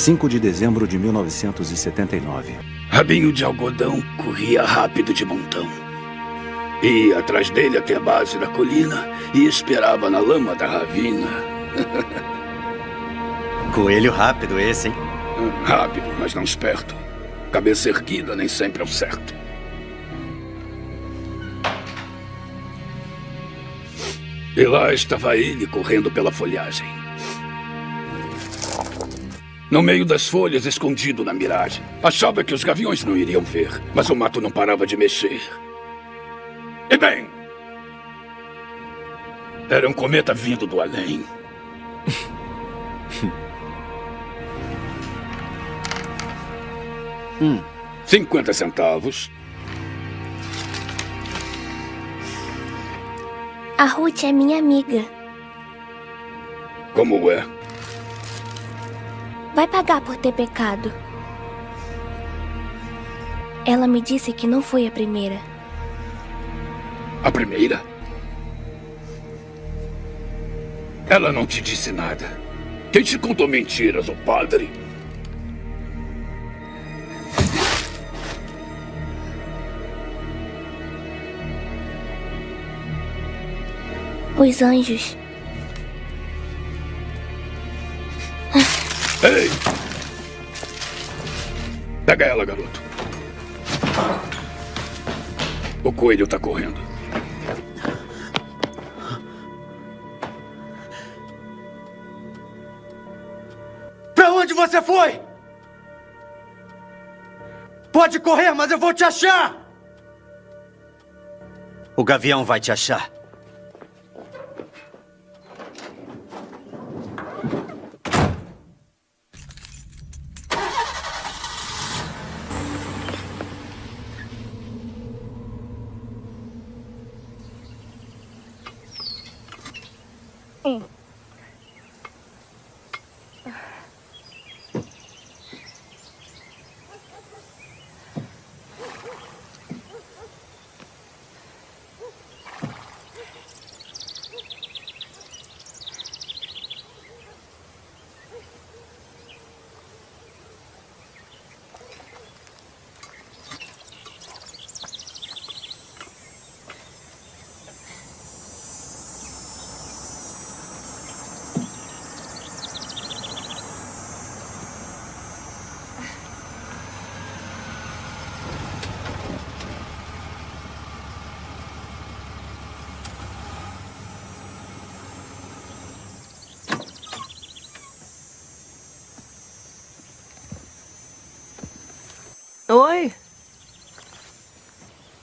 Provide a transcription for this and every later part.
5 de dezembro de 1979. Rabinho de algodão corria rápido de montão. Ia atrás dele até a base da colina e esperava na lama da ravina. Coelho rápido esse, hein? Rápido, mas não esperto. Cabeça erguida nem sempre é o certo. E lá estava ele correndo pela folhagem. No meio das folhas, escondido na miragem. Achava que os gaviões não iriam ver, mas o mato não parava de mexer. E bem... Era um cometa vindo do além. hum, 50 centavos. A Ruth é minha amiga. Como é? Vai pagar por ter pecado. Ela me disse que não foi a primeira. A primeira? Ela não te disse nada. Quem te contou mentiras, o padre? Os anjos. Ei! Pega ela, garoto. O coelho tá correndo. Pra onde você foi? Pode correr, mas eu vou te achar! O gavião vai te achar. Oi.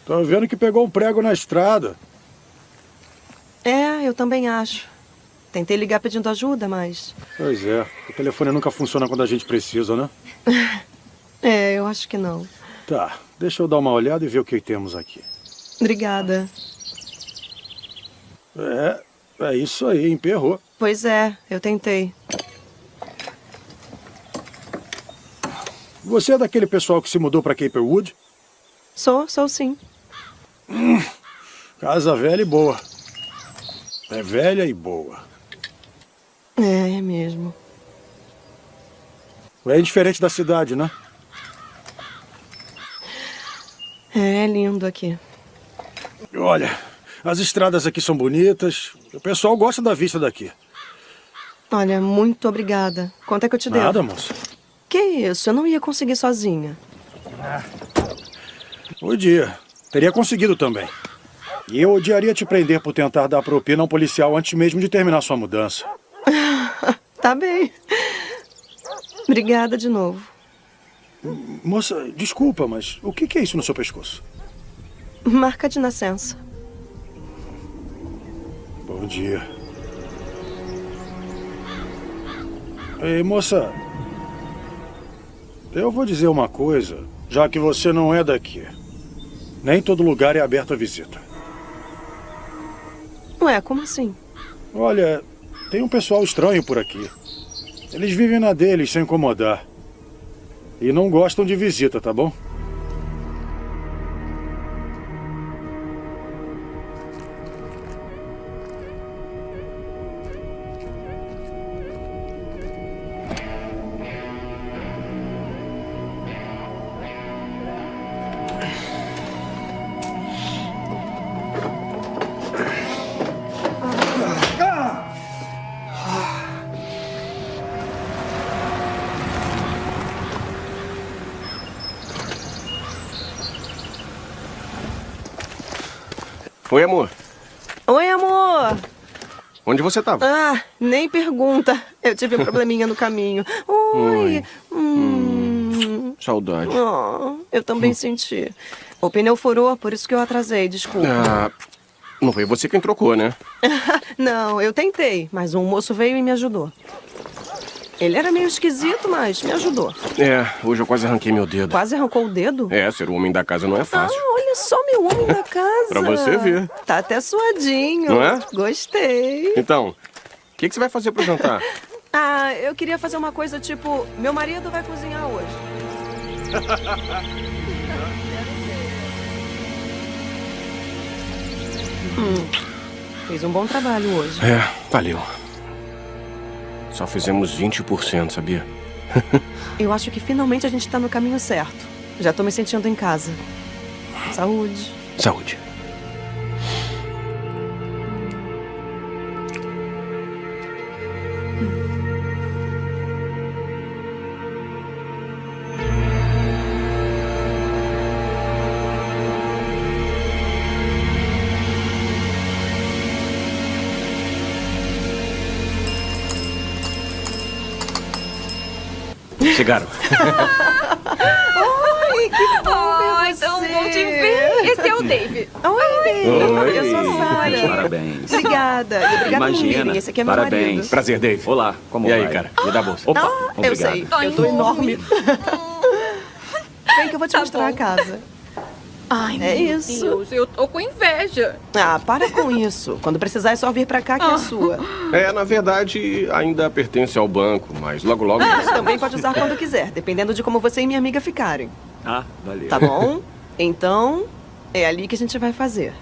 Tô vendo que pegou um prego na estrada. É, eu também acho. Tentei ligar pedindo ajuda, mas... Pois é. O telefone nunca funciona quando a gente precisa, né? é, eu acho que não. Tá, deixa eu dar uma olhada e ver o que temos aqui. Obrigada. É, é isso aí, emperrou. Pois é, eu tentei. Você é daquele pessoal que se mudou para Caperwood? Sou, sou sim. Hum, casa velha e boa. É velha e boa. É, é mesmo. É diferente da cidade, né? É, é lindo aqui. Olha, as estradas aqui são bonitas. O pessoal gosta da vista daqui. Olha, muito obrigada. Quanto é que eu te devo? Nada, moça. Que isso? Eu não ia conseguir sozinha. Podia. Teria conseguido também. E eu odiaria te prender por tentar dar propina a um policial antes mesmo de terminar sua mudança. tá bem. Obrigada de novo. Moça, desculpa, mas o que é isso no seu pescoço? Marca de nascença. Bom dia. Ei, moça, eu vou dizer uma coisa, já que você não é daqui. Nem todo lugar é aberto à visita. Ué, como assim? Olha, tem um pessoal estranho por aqui. Eles vivem na deles sem incomodar. E não gostam de visita, tá bom? Você tava? Ah, nem pergunta. Eu tive um probleminha no caminho. Oi. Hum. Saudade. Oh, eu também senti. O pneu furou, por isso que eu atrasei, desculpa. Ah, não foi você quem trocou, né? Não, eu tentei, mas um moço veio e me ajudou. Ele era meio esquisito, mas me ajudou. É, hoje eu quase arranquei meu dedo. Quase arrancou o dedo? É, ser o homem da casa não é Ah, fácil. olha só meu homem da casa. Pra você ver. Tá até suadinho. Não é? Gostei. Então, o que, que você vai fazer pro jantar? Ah, eu queria fazer uma coisa tipo: meu marido vai cozinhar hoje. Hum, fez um bom trabalho hoje. É, valeu. Só fizemos 20%, sabia? Eu acho que finalmente a gente tá no caminho certo. Já tô me sentindo em casa. Saúde. Saúde. Chegaram. Oi, que bom Ai, ver tão você. bom te ver. Esse é o Dave. Oi, Dave. Oi. Eu sou a Sara. Parabéns. Obrigada. E obrigada por Imagina. virem. Esse aqui é meu Parabéns. marido. Prazer, Dave. Olá, como e aí, vai? cara? Me dá a bolsa. Opa, Ah, eu obrigado. sei. Ai, Eu tô enorme. Vem que eu vou te Tá mostrar bom. a casa. Ai, É meu isso. Deus, eu tô com inveja. Ah, para com isso. Quando precisar é só vir pra cá que é sua. É, na verdade, ainda pertence ao banco, mas logo logo. Também pode usar quando quiser, dependendo de como você e minha amiga ficarem. Ah, valeu. Tá bom? Então, é ali que a gente vai fazer.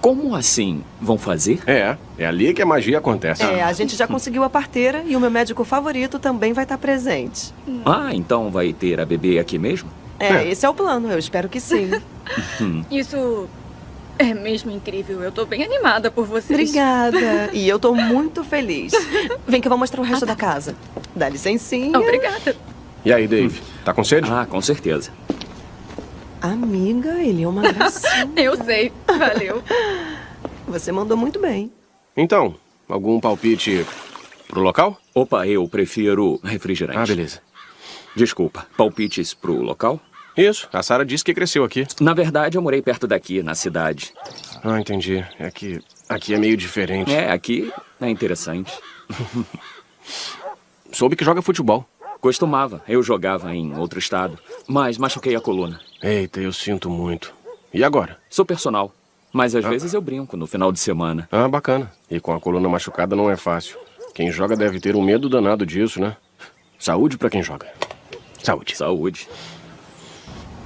Como assim? Vão fazer? É, é ali que a magia acontece. É, a gente já conseguiu a parteira e o meu médico favorito também vai estar presente. Ah, então vai ter a bebê aqui mesmo? É, É. esse é o plano, eu espero que sim. Isso é mesmo incrível. Eu tô bem animada por vocês. Obrigada. E eu tô muito feliz. Vem que eu vou mostrar o resto da casa. Dá licencinha. Obrigada. E aí, Dave? Tá com sede? Ah, com certeza. Amiga, ele é uma gracinha. Eu sei. Valeu. Você mandou muito bem. Então, algum palpite pro local? Opa, eu prefiro refrigerante. Ah, beleza. Desculpa, palpites pro local? Isso, a Sara disse que cresceu aqui. Na verdade, eu morei perto daqui, na cidade. Ah, entendi. É que aqui é meio diferente. É, aqui é interessante. Soube que joga futebol. Costumava, eu jogava em outro estado, mas machuquei a coluna. Eita, eu sinto muito. E agora? Sou personal, mas às vezes eu brinco no final de semana. Ah, bacana. E com a coluna machucada não é fácil. Quem joga deve ter um medo danado disso, né? Saúde pra quem joga. Saúde. Saúde.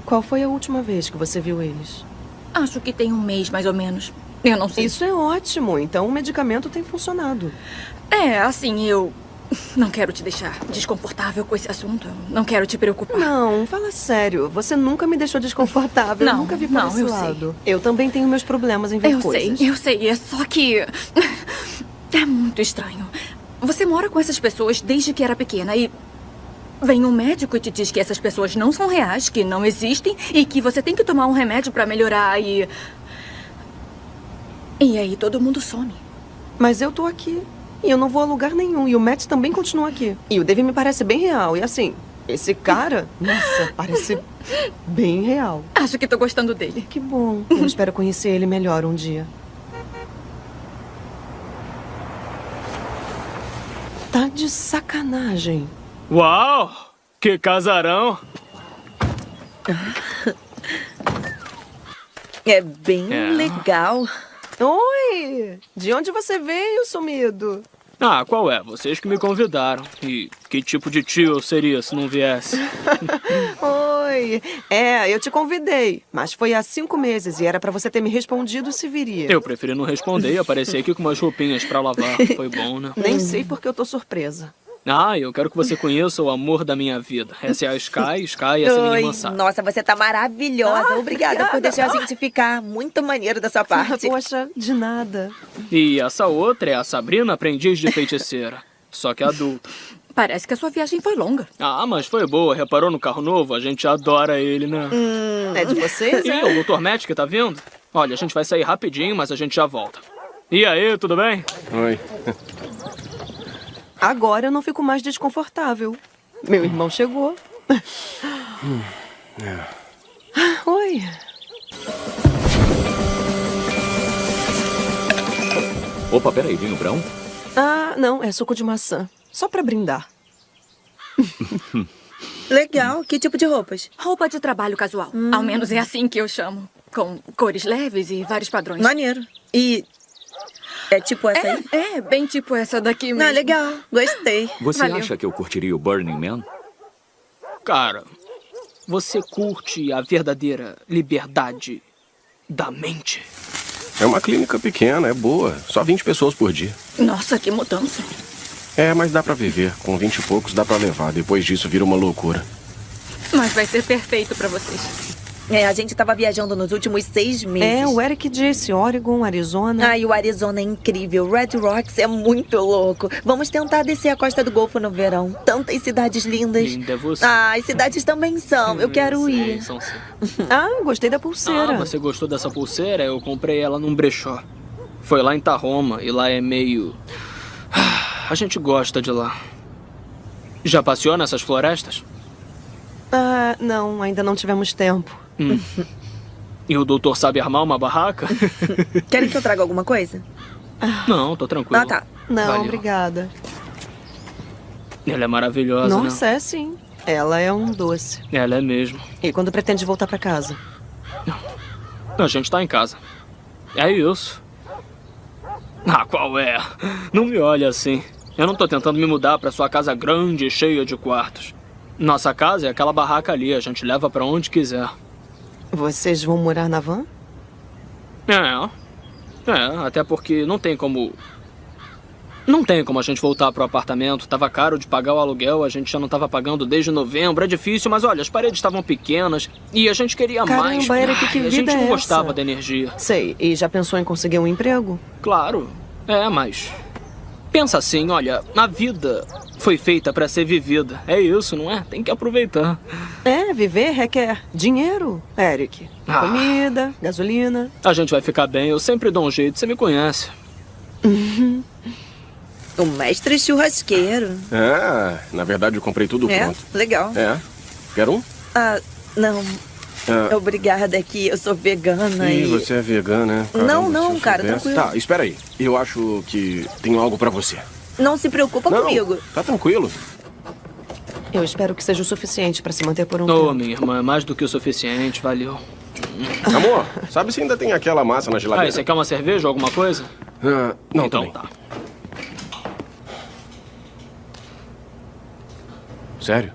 Qual foi a última vez que você viu eles? Acho que tem um mês, mais ou menos. Eu não sei. Isso é ótimo. Então o medicamento tem funcionado. É, assim, eu não quero te deixar desconfortável com esse assunto. Eu Não quero te preocupar. Não, fala sério. Você nunca me deixou desconfortável. eu Não, nunca vi por não, esse eu sei. lado. Eu também tenho meus problemas em ver Eu coisas. sei, eu sei. É só que. É muito estranho. Você mora com essas pessoas desde que era pequena e. Vem um médico e te diz que essas pessoas não são reais, que não existem e que você tem que tomar um remédio pra melhorar e. E aí todo mundo some. Mas eu tô aqui. E eu não vou a lugar nenhum. E o Matt também continua aqui. E o Dave me parece bem real. E assim, esse cara, nossa, parece bem real. Acho que tô gostando dele. Que bom. Eu espero conhecer ele melhor um dia. Tá de sacanagem. Uau! Que casarão! É bem É. legal. Oi! De onde você veio, sumido? Ah, qual é? Vocês que me convidaram. E que tipo de tio eu seria se não viesse? Oi! É, eu te convidei, mas foi há cinco meses e era pra você ter me respondido se viria. Eu preferi não responder e aparecer aqui com umas roupinhas pra lavar. Foi bom, né? Nem sei porque eu tô surpresa. Ah, eu quero que você conheça o amor da minha vida. Essa é a Sky, Sky, essa é a minha irmã Sara. nossa, você tá maravilhosa. Ah, obrigada, por deixar a gente ficar. Muito maneiro da sua parte. Poxa, de nada. E essa outra é a Sabrina, aprendiz de feiticeira. Só que adulta. Parece que a sua viagem foi longa. Ah, mas foi boa. Reparou no carro novo? A gente adora ele, né? É de vocês, Sim, é? o Dr. Matt que tá vindo. Olha, a gente vai sair rapidinho, mas a gente já volta. E aí, tudo bem? Oi. Agora eu não fico mais desconfortável. Meu irmão chegou. Hum, é. Oi. Opa, peraí, vinho brown? Ah, não, é suco de maçã. Só pra brindar. Legal. Que tipo de roupas? Roupa de trabalho casual. Ao menos é assim que eu chamo. Com cores leves e vários padrões. Maneiro. E é tipo essa é, aí? É, bem tipo essa daqui mesmo. Ah, legal. Gostei. Você Valeu. acha que eu curtiria o Burning Man? Cara, você curte a verdadeira liberdade da mente? É uma clínica pequena, é boa. Só 20 pessoas por dia. Nossa, que mudança. É, mas dá pra viver. Com 20 e poucos dá pra levar. Depois disso vira uma loucura. Mas vai ser perfeito pra vocês. É, a gente tava viajando nos últimos seis meses. É, o Eric disse Oregon, Arizona. Ai, o Arizona é incrível. Red Rocks é muito louco. Vamos tentar descer a costa do Golfo no verão. Tantas cidades lindas. Linda é você. Ah, as cidades também são. Eu quero Sei, ir. são sim. Ah, gostei da pulseira. Ah, você gostou dessa pulseira? Eu comprei ela num brechó. Foi lá em Tahoma e lá é meio. A gente gosta de lá. Já passeou nessas florestas? Ah, não, ainda não tivemos tempo. Hum. E o doutor sabe armar uma barraca? Querem que eu traga alguma coisa? Não, tô tranquilo. Ah, tá. Não, Valeu. obrigada. Ela é maravilhosa, Nossa, é sim. Ela é um doce. né? Ela é mesmo. E quando pretende voltar pra casa? A gente tá em casa. É isso. Ah, qual é? Não me olha assim. Eu não tô tentando me mudar pra sua casa grande e cheia de quartos. Nossa casa é aquela barraca ali, a gente leva pra onde quiser. Vocês vão morar na van? É. É, até porque não tem como. Não tem como a gente voltar pro apartamento. Tava caro de pagar o aluguel, a gente já não tava pagando desde novembro. É difícil, mas olha, as paredes estavam pequenas e a gente queria mais. Caramba, Eric, que Ai, a gente vida não é gostava essa? da energia. Sei. E já pensou em conseguir um emprego? Claro. É, mas. Pensa assim, olha, a vida foi feita pra ser vivida. É isso, não é? Tem que aproveitar. É, viver requer dinheiro, Eric. Ah. Comida, gasolina. A gente vai ficar bem, eu sempre dou um jeito, você me conhece. O mestre churrasqueiro. É, na verdade eu comprei tudo É, pronto. legal. É. Quer um? Ah, não. Ah. Obrigada que eu sou vegana Ih, e... você é vegana, né? Não, não, cara, soubesse- tranquilo. Tá, espera aí. Eu acho que tenho algo pra você. Não se preocupa Não, comigo. Tá tranquilo. Eu espero que seja o suficiente pra se manter por um Ô, tempo. minha irmã, é mais do que o suficiente, valeu. Amor, sabe se ainda tem aquela massa na Ah, geladeira? e você quer uma cerveja ou alguma coisa? Ah, não, então também. tá. Sério?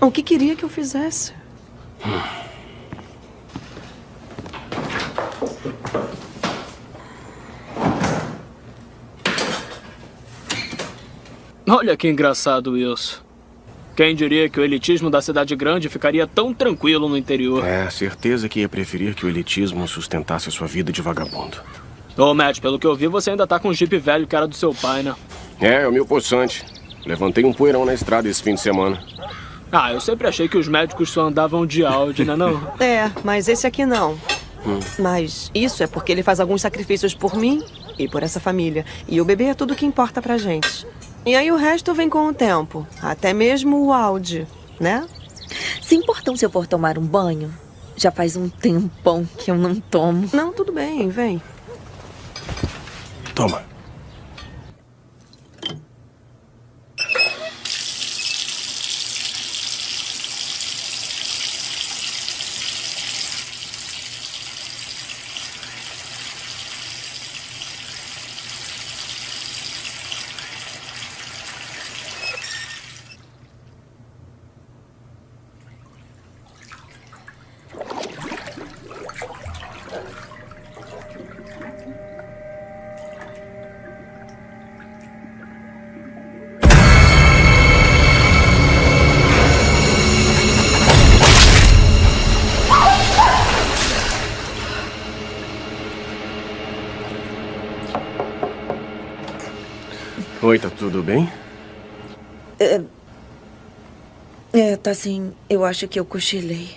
O que queria que eu fizesse? Olha que engraçado isso. Quem diria que o elitismo da cidade grande ficaria tão tranquilo no interior? É, certeza que ia preferir que o elitismo sustentasse a sua vida de vagabundo. Ô, Matt, pelo que eu vi, você ainda tá com um jeep velho que era do seu pai, né? É, é o meu poçante. Levantei um poeirão na estrada esse fim de semana. Ah, eu sempre achei que os médicos só andavam de Audi, né não? É, mas esse aqui não. Hum. Mas isso é porque ele faz alguns sacrifícios por mim e por essa família. E o bebê é tudo que importa pra gente. E aí o resto vem com o tempo. Até mesmo o Audi, né? Se importam se eu for tomar um banho? Já faz um tempão que eu não tomo. Não, tudo bem, vem. Toma. Tudo bem? É... É, tá sim. Eu acho que eu cochilei.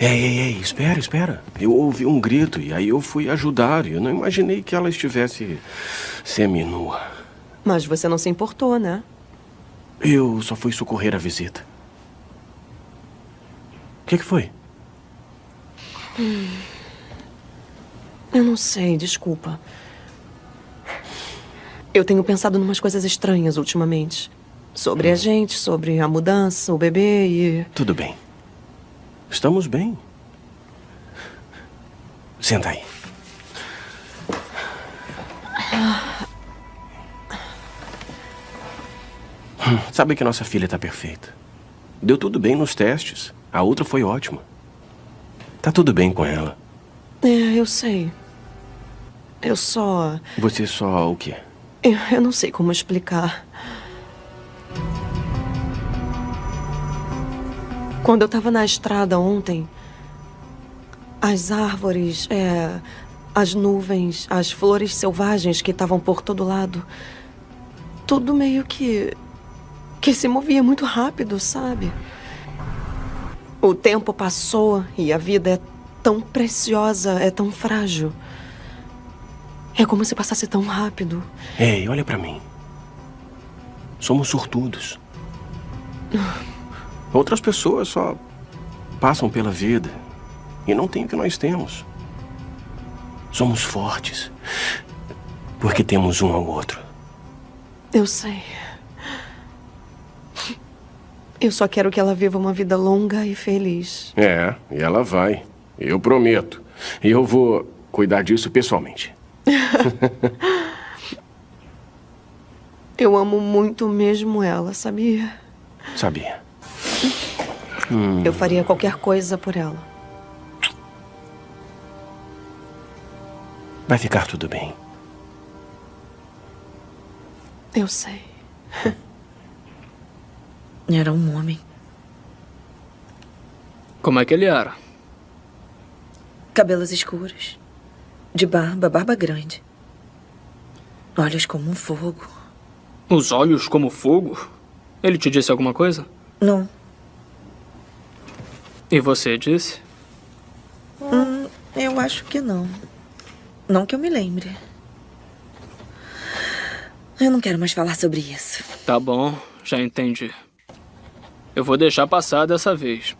Ei, ei, ei, espera, espera. Eu ouvi um grito e aí eu fui ajudar. Eu não imaginei que ela estivesse seminua. Mas você não se importou, né? Eu só fui socorrer a visita. O que, que foi? Hum. Eu não sei, desculpa. Eu tenho pensado numas coisas estranhas ultimamente. Sobre a gente, sobre a mudança, o bebê e. Tudo bem. Estamos bem. Senta aí. Hum, Sabe que nossa filha está perfeita. Deu tudo bem nos testes. A outra foi ótima. Tá tudo bem com ela. É, eu sei. Eu só. Você só o quê? Eu, eu não sei como explicar. Quando eu tava na estrada ontem, as árvores, é, as nuvens, as flores selvagens que estavam por todo lado, tudo meio que. que se movia muito rápido, sabe? O tempo passou e a vida é tão preciosa, é tão frágil. É como se passasse tão rápido. Ei, olha pra mim. Somos sortudos. Outras pessoas só passam pela vida e não têm o que nós temos. Somos fortes porque temos um ao outro. Eu sei. Eu só quero que ela viva uma vida longa e feliz. É, e ela vai. Eu prometo. E eu vou cuidar disso pessoalmente. Eu amo muito mesmo ela, sabia? Sabia. Eu faria qualquer coisa por ela. Vai ficar tudo bem. Eu sei. Era um homem. Como é que ele era? Cabelos escuros. De barba, barba grande. Olhos como um fogo. Os olhos como fogo? Ele te disse alguma coisa? Não. E você disse? Hum, eu acho que não. Não que eu me lembre. Eu não quero mais falar sobre isso. Tá bom, já entendi. Eu vou deixar passar dessa vez.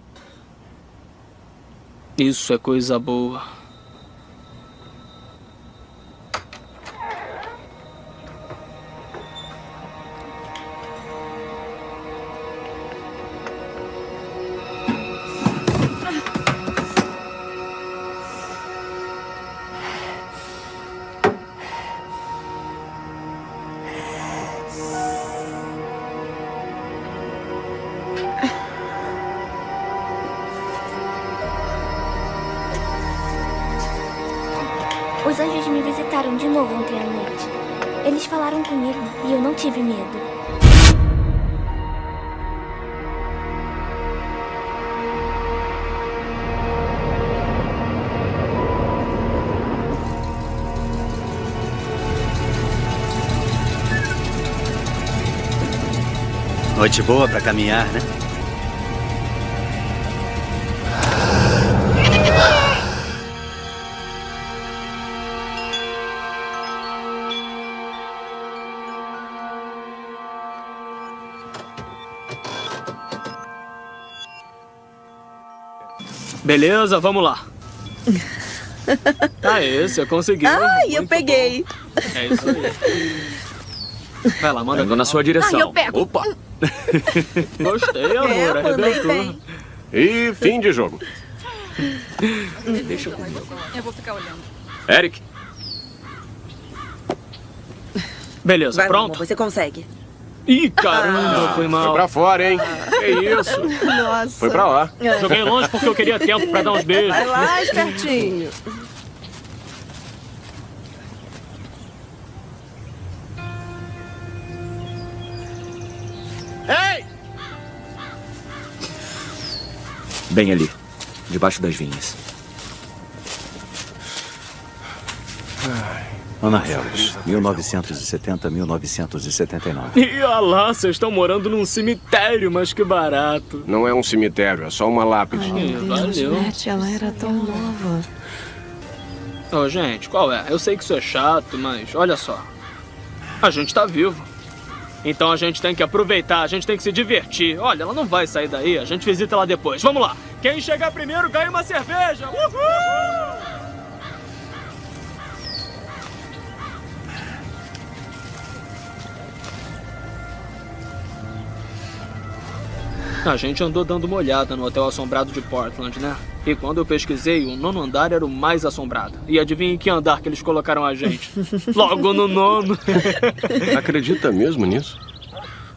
Isso é coisa boa. E eu não tive medo. Noite boa pra caminhar, né? Beleza, vamos lá. Aê, você conseguiu. Ai, eu Muito peguei. bom. É isso aí. Vai lá, manda. Indo na sua direção. Ai, eu pego. Opa! Gostei, amor. Arrebentou. E fim de jogo. Deixa comigo. Eu vou ficar olhando. Eric, Beleza, Vai pronto? amor, você consegue. Ih, caramba, foi Foi mal. pra fora, hein? Que isso? Nossa. Foi pra lá. Joguei longe porque eu queria tempo pra dar uns beijos. Vai lá, espertinho. Ei! bem ali, debaixo das vinhas. Ô, Dona Harris, 1970-1979. E olha lá, vocês estão morando num cemitério, mas que barato. Não é um cemitério, é só uma lápide. Ih, Deus, valeu. Matt, ela era tão nova. Ô, gente, qual é? Eu sei que isso é chato, mas olha só. A gente tá vivo. Então a gente tem que aproveitar, a gente tem que se divertir. Olha, ela não vai sair daí, a gente visita ela depois. Vamos lá. Quem chegar primeiro ganha uma cerveja. Uhul! A gente andou dando uma olhada no hotel assombrado de Portland, né? E quando eu pesquisei, o nono andar era o mais assombrado. E adivinha em que andar que eles colocaram a gente? Logo no nono. Acredita mesmo nisso?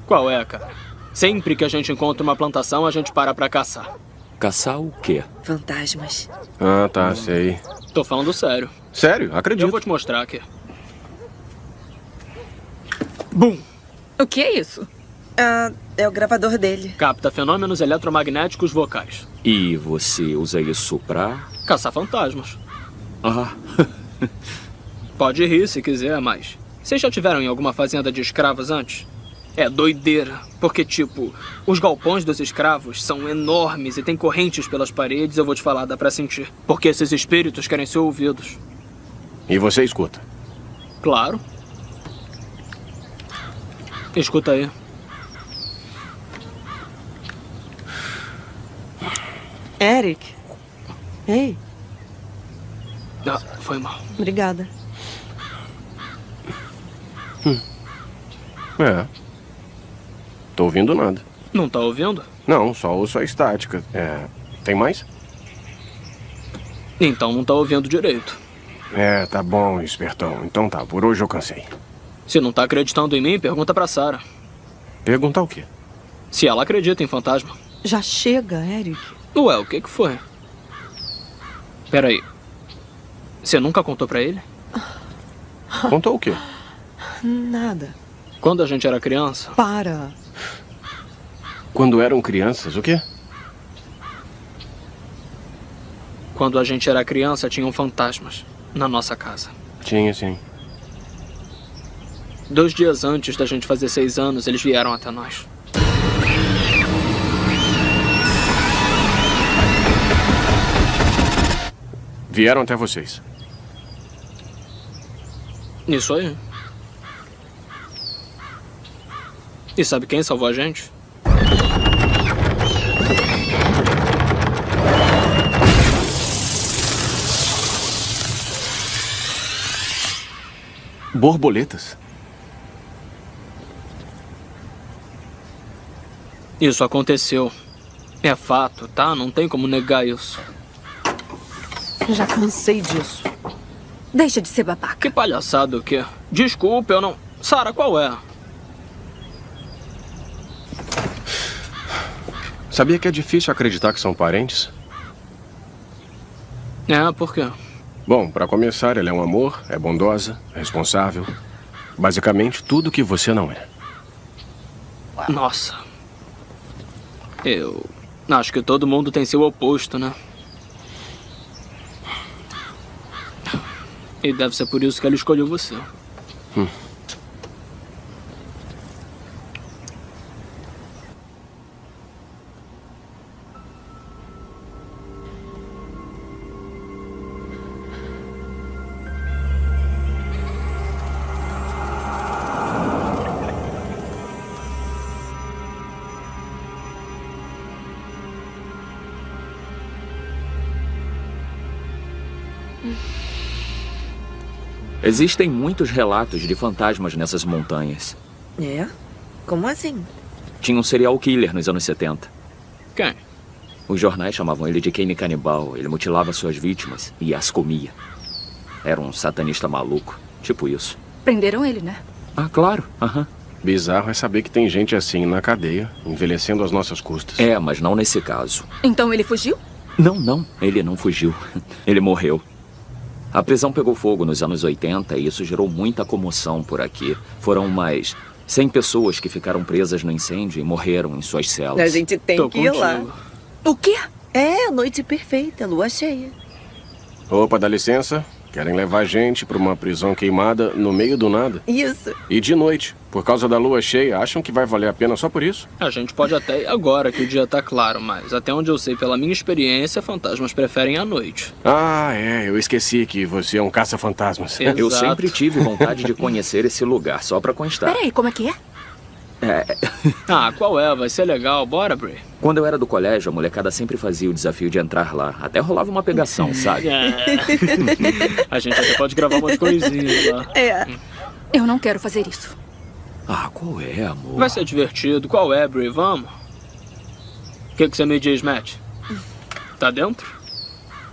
Qual é, cara? Sempre que a gente encontra uma plantação, a gente para pra caçar. Caçar o quê? Fantasmas. Ah, tá, sei. Tô falando sério. Sério? Acredito. Eu vou te mostrar aqui. Bum! O que é isso? Ah, é o gravador dele. Capta fenômenos eletromagnéticos vocais. E você usa isso pra. Caçar fantasmas. Ah, Pode rir se quiser, mas. Vocês já tiveram em alguma fazenda de escravos antes? É doideira, porque, tipo, os galpões dos escravos são enormes e tem correntes pelas paredes, eu vou te falar, dá pra sentir. Porque esses espíritos querem ser ouvidos. E você escuta? Claro. Escuta aí. Eric. Ei, Ah, foi mal. obrigada. É. Tô ouvindo nada. Não tá ouvindo? Não, só ouço a estática. É. Tem mais? Então não tá ouvindo direito. É, tá bom, espertão. Então tá, por hoje eu cansei. Se não tá acreditando em mim, pergunta pra Sarah. Perguntar o quê? Se ela acredita em fantasma. Já chega, Eric. Ué, o que que foi? Peraí. Você nunca contou pra ele? Contou o quê? Nada. Quando a gente era criança? Para. Quando eram crianças, o quê? Quando a gente era criança, tinham fantasmas na nossa casa. Tinha, sim. Dois dias antes da gente fazer seis anos, eles vieram até nós. Vieram até vocês. Isso aí. E sabe quem salvou a gente? Borboletas? Isso aconteceu. É fato, tá? Não tem como negar isso. Já cansei disso. Deixa de ser babaca. Que palhaçada o quê? Desculpa, eu não. Sara, qual é? Sabia que é difícil acreditar que são parentes? É, por quê? Bom, para começar, ela é um amor, é bondosa, é responsável. Basicamente, tudo que você não é. Nossa. Eu. Acho que todo mundo tem seu oposto, né? E deve ser por isso que ela escolheu você. Hum. Existem muitos relatos de fantasmas nessas montanhas. É? Como assim? Tinha um serial killer nos anos 70. Quem? Os jornais chamavam ele de Kane Canibal. Ele mutilava suas vítimas e as comia. Era um satanista maluco, tipo isso. Prenderam ele, né? Ah, claro. Aham. Bizarro é saber que tem gente assim na cadeia, envelhecendo às nossas custas. É, mas não nesse caso. Então ele fugiu? Não, não. Ele não fugiu. Ele morreu. A prisão pegou fogo nos anos 80 e isso gerou muita comoção por aqui. Foram umas 100 pessoas que ficaram presas no incêndio e morreram em suas celas. A gente tem Tô que ir lá. contigo. O quê? É, a noite perfeita, lua cheia. Opa, dá licença. Querem levar a gente pra uma prisão queimada no meio do nada. Isso. E de noite. Por causa da lua cheia, acham que vai valer a pena só por isso? A gente pode até ir agora que o dia tá claro, mas até onde eu sei pela minha experiência, fantasmas preferem a noite. Ah, é. Eu esqueci que você é um caça-fantasmas. Eu sempre tive vontade de conhecer esse lugar, só pra constar. Peraí, como é que é? É, Ah, qual é? Vai ser legal. Bora, Bray. quando eu era do colégio, a molecada sempre fazia o desafio de entrar lá. Até rolava uma pegação, sabe? É. A gente até pode gravar umas coisinhas lá. É. Eu não quero fazer isso. Ah, qual é, amor? Vai ser divertido. Qual é, Bray? Vamos? O que, que você me diz, Matt? Tá dentro?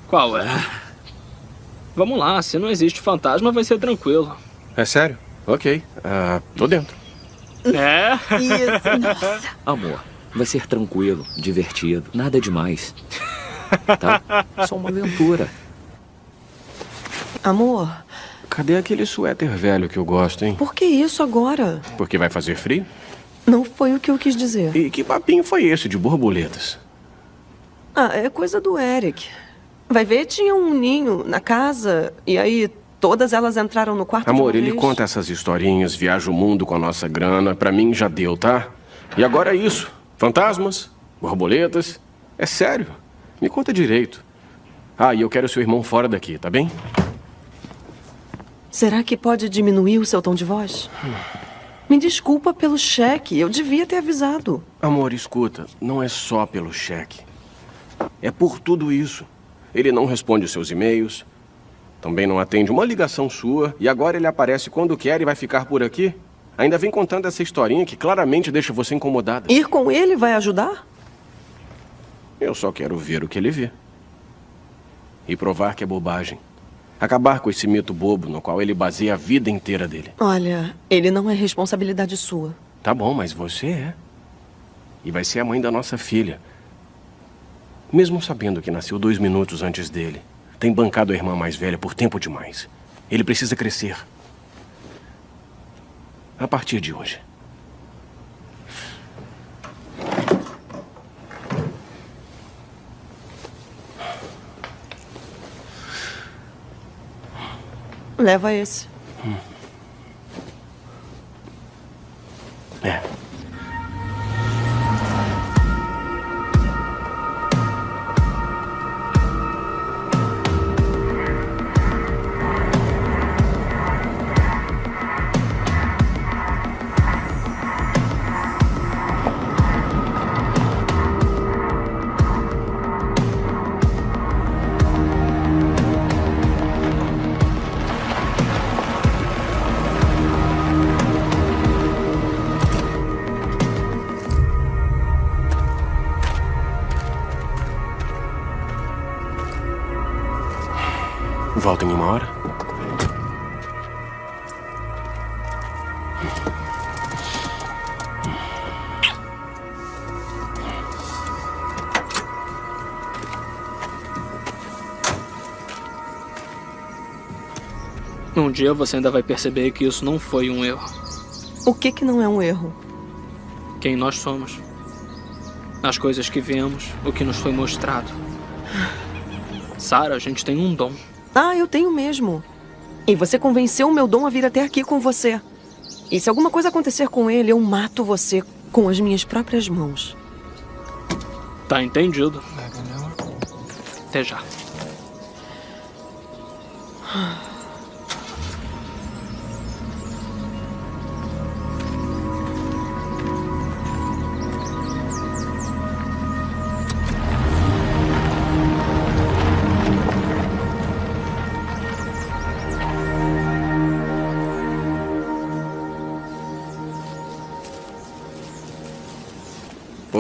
Qual é? Vamos lá, se não existe fantasma, vai ser tranquilo. É sério? Ok. Ah, tô dentro. É? Isso, nossa. Amor, vai ser tranquilo, divertido, nada demais. Tá? Só uma aventura. Amor, Cadê aquele suéter velho que eu gosto, hein? por que isso agora? Porque vai fazer frio? Não foi o que eu quis dizer. E que papinho foi esse de borboletas? Ah, é coisa do Eric. Vai ver, tinha um ninho na casa, e aí todas elas entraram no quarto Amor, ele conta essas historinhas, viaja o mundo com a nossa grana. Pra mim já deu, tá? E agora é isso. Fantasmas, borboletas. É sério. Me conta direito. Ah, e eu quero seu irmão fora daqui, tá bem? Será que pode diminuir o seu tom de voz? Me desculpa pelo cheque, eu devia ter avisado. Amor, escuta. Não é só pelo cheque. É por tudo isso. Ele não responde os seus e-mails. Também não atende uma ligação sua. E agora ele aparece quando quer e vai ficar por aqui? Ainda vem contando essa historinha que claramente deixa você incomodada. Ir com ele vai ajudar? Eu só quero ver o que ele vê. E provar que é bobagem. Acabar com esse mito bobo no qual ele baseia a vida inteira dele. Olha, ele não é responsabilidade sua. Tá bom, mas você é. E vai ser a mãe da nossa filha. Mesmo sabendo que nasceu dois minutos antes dele, tem bancado a irmã mais velha por tempo demais. Ele precisa crescer. A partir de hoje. Leva esse. É. Volta em uma hora? Um dia você ainda vai perceber que isso não foi um erro. O que que não é um erro? Quem nós somos. As coisas que vemos, o que nos foi mostrado. Sara, a gente tem um dom. Ah, eu tenho mesmo. E você convenceu o meu dom a vir até aqui com você. E se alguma coisa acontecer com ele, eu mato você com as minhas próprias mãos. Tá entendido. Até já.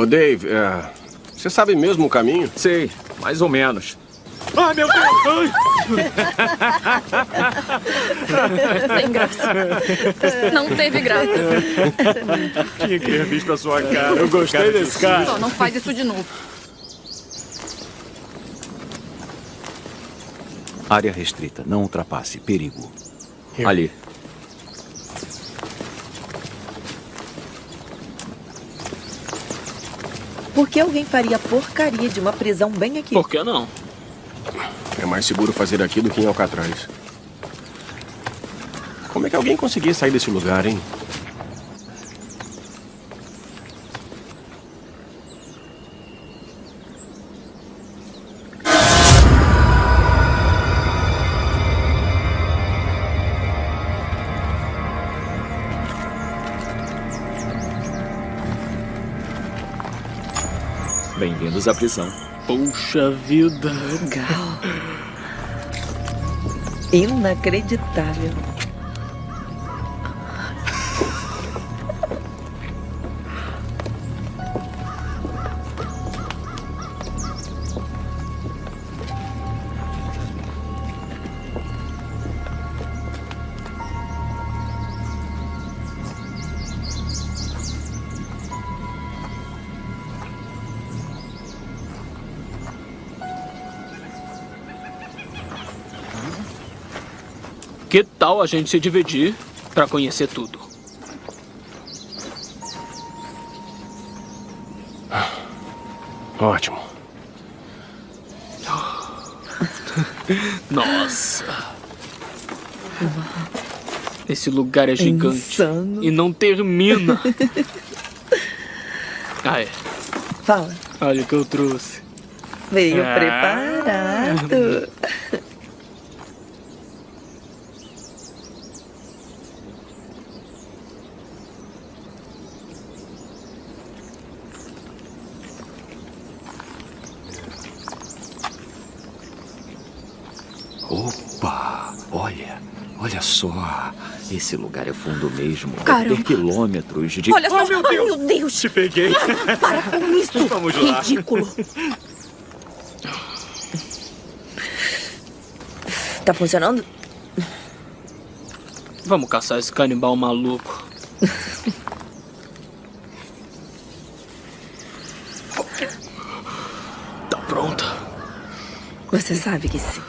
Ô, Dave, é, você sabe mesmo o caminho? Sei, mais ou menos. Ai, meu Deus! Sem graça. Não teve graça. Tinha que ter visto a sua cara. Eu gostei desse cara. Só não faz isso de novo. Área restrita. Não ultrapasse. Perigo. Ali. Por que alguém faria porcaria de uma prisão bem aqui? Por que não? É mais seguro fazer aqui do que em Alcatraz. Como é que alguém conseguia sair desse lugar, hein? Bem-vindos à prisão. Puxa vida. Legal. Inacreditável. Que tal a gente se dividir pra conhecer tudo? Ótimo. Nossa. Esse lugar é gigante. Insano. E não termina. Ah, é. Fala. Olha o que eu trouxe. Veio Ah. preparado. Opa, olha, olha só. Esse lugar é fundo mesmo. Caramba. quilômetros de... Olha só. Oh, meu Ai, Deus! meu Deus. Te peguei. Para com isso. Vamos lá. Ridículo. Tá funcionando? Vamos caçar esse canibal maluco. Tá pronta? Você sabe que sim.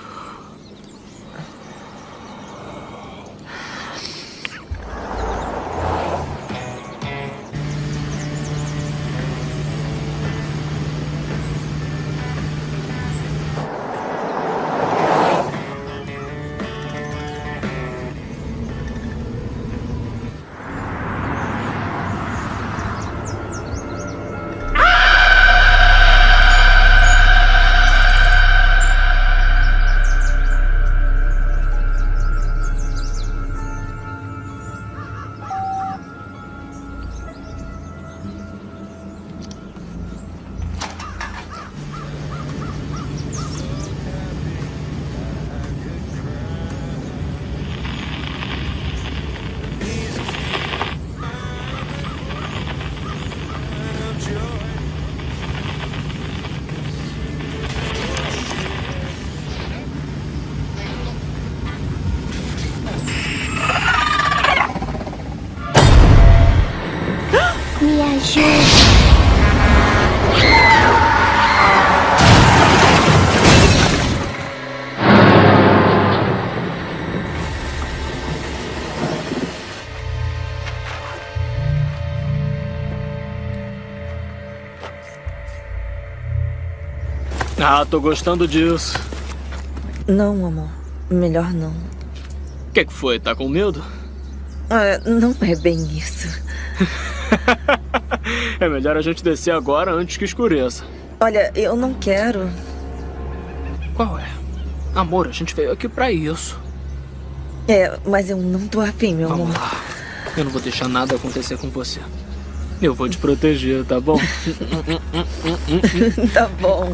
Ah, tô gostando disso. Não, amor. Melhor não. O que, que foi? Tá com medo? Ah, não é bem isso. É melhor a gente descer agora antes que escureça. Olha, eu não quero. Qual é? Amor, a gente veio aqui pra isso. É, mas eu não tô afim, meu Vamos amor. lá. Eu não vou deixar nada acontecer com você. Eu vou te proteger, tá bom? tá bom.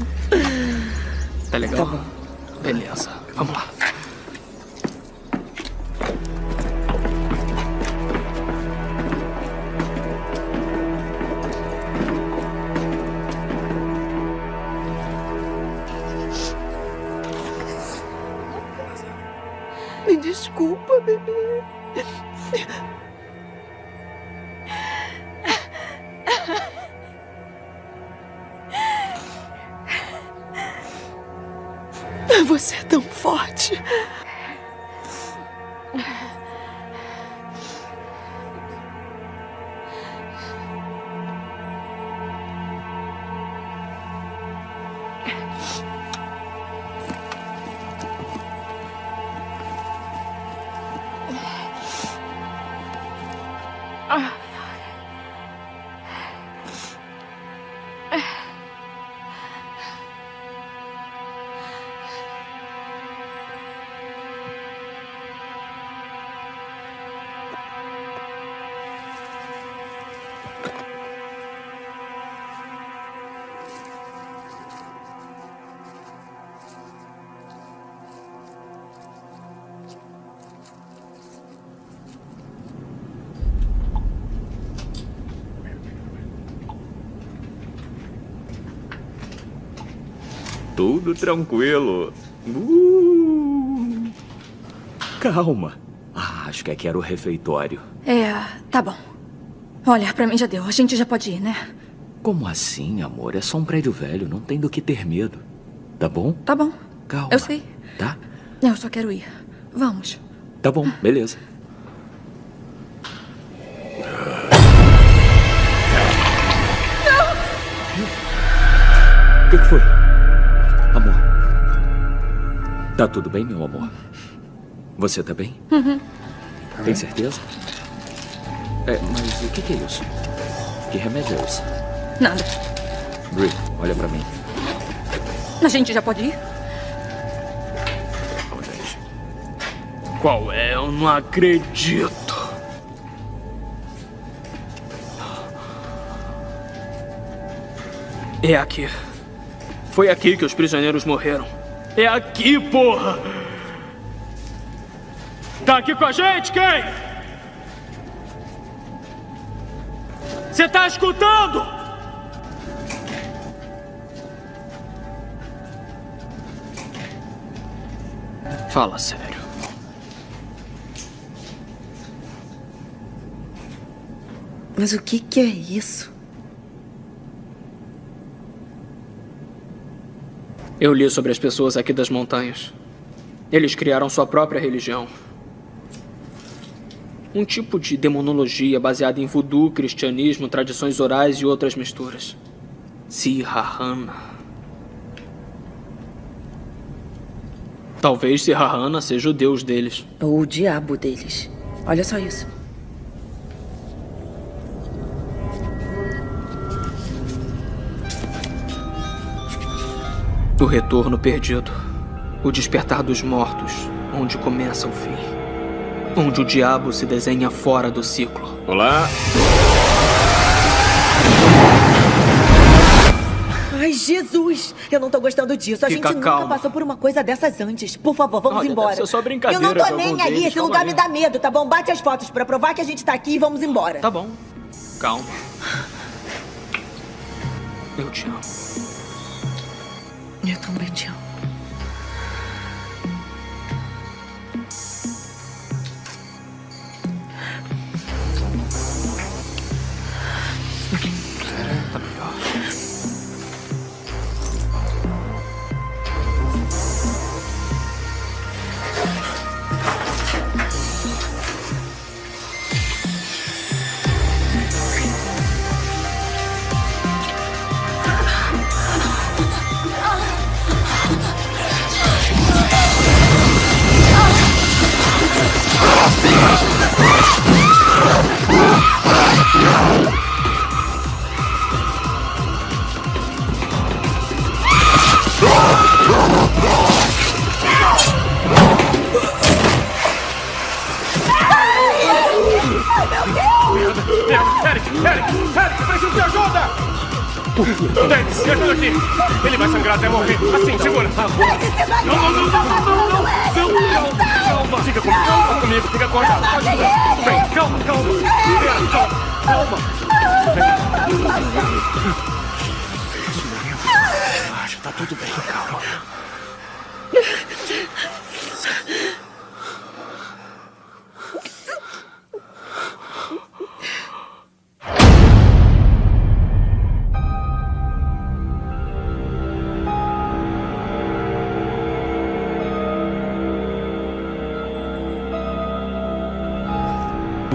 Tá legal? Tá bom. Beleza. Vamos lá. Me desculpa, bebê. Você é tão forte. Tudo tranquilo. Uh. Calma. Ah, acho que aqui era o refeitório. É, tá bom. Olha, pra mim já deu. A gente já pode ir, né? Como assim, amor? É só um prédio velho, não tem do que ter medo. Tá bom? Tá bom. Calma. Eu sei. Tá? Eu só quero ir. Vamos. Tá bom, beleza. O que, que foi? Tá tudo bem, meu amor? Você tá bem? Uhum. Tem certeza? É, mas o que, que é isso? Que remédio é esse? Nada. Brie, olha pra mim. A gente já pode ir? Qual é? Eu não acredito. É aqui. Foi aqui que os prisioneiros morreram. É aqui, porra! Tá aqui com a gente, quem? Você tá escutando? Fala sério. Mas o que, que é isso? Eu li sobre as pessoas aqui das montanhas. Eles criaram sua própria religião. Um tipo de demonologia baseada em voodoo, cristianismo, tradições orais e outras misturas. Sirahana. Talvez Sirahana seja o deus deles. Ou o diabo deles. Olha só isso. O retorno perdido. O despertar dos mortos, onde começa o fim. Onde o diabo se desenha fora do ciclo. Olá. Ai, Jesus! Eu não tô gostando disso. A Fica gente calma. nunca passou por uma coisa dessas antes. Por favor, vamos Olha, embora. deve ser só brincadeira Eu não tô de nem aí. deles, Esse calma lugar aí. me dá medo, tá bom? Bate as fotos pra provar que a gente tá aqui e vamos embora. Tá bom. Calma. Eu te amo. Eu também te amo.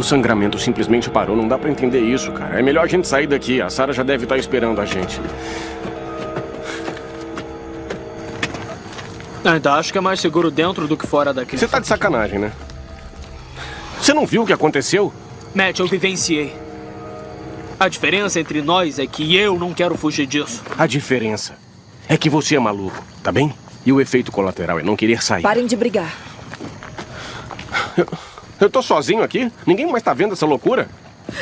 Sangramento simplesmente parou, não dá pra entender isso, cara. É melhor a gente sair daqui. A Sarah já deve estar esperando a gente. Ainda acho que é mais seguro dentro do que fora daqui. Você tá de sacanagem, né? Você não viu o que aconteceu? Matt, eu vivenciei. A diferença entre nós é que eu não quero fugir disso. A diferença é que você é maluco, tá bem? E o efeito colateral é não querer sair. Parem de brigar. Eu tô sozinho aqui? Ninguém mais tá vendo essa loucura?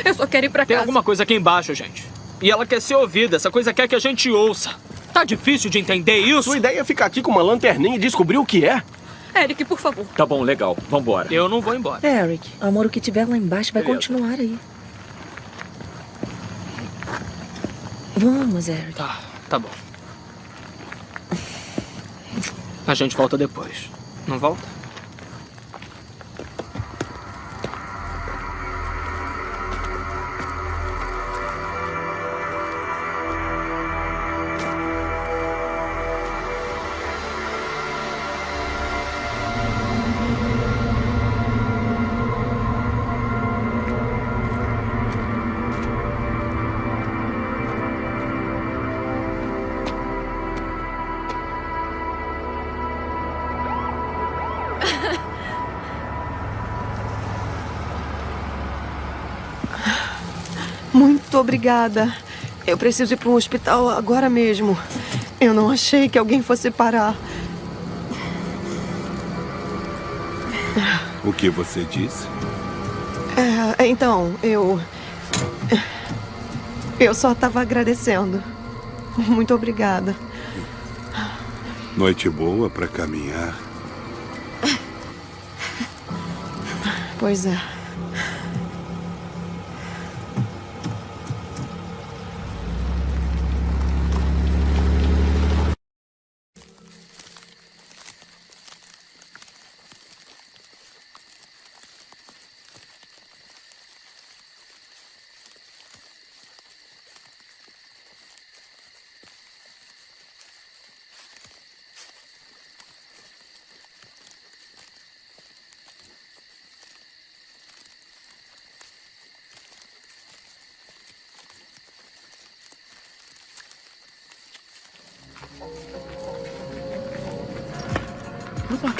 Eu só quero ir pra Tem casa. alguma coisa aqui embaixo, gente. E ela quer ser ouvida. Essa coisa quer que a gente ouça. Tá difícil de entender isso? Sua ideia é ficar aqui com uma lanterninha e descobrir o que é? Eric, por favor. Tá bom, legal. Vambora. Eu não vou embora. Eric, amor, o que tiver lá embaixo vai Beleza. continuar aí. Vamos, Eric. Tá, tá bom. A gente volta depois. Não volta? Obrigada. Eu preciso ir para um hospital agora mesmo. Eu não achei que alguém fosse parar. O que você disse? É, então, eu. Eu só estava agradecendo. Muito obrigada. Noite boa para caminhar. Pois é.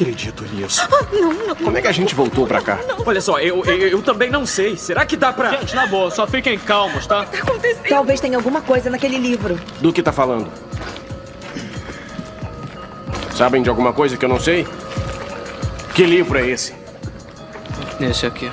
Acredito nisso. Não, não. Como é que a gente voltou pra cá? Olha só, eu, eu, eu também não sei. Será que dá pra... Gente, na boa, só fiquem calmos, tá? Talvez tenha alguma coisa naquele livro. Do que tá falando? Sabem de alguma coisa que eu não sei? Que livro é esse? Esse aqui.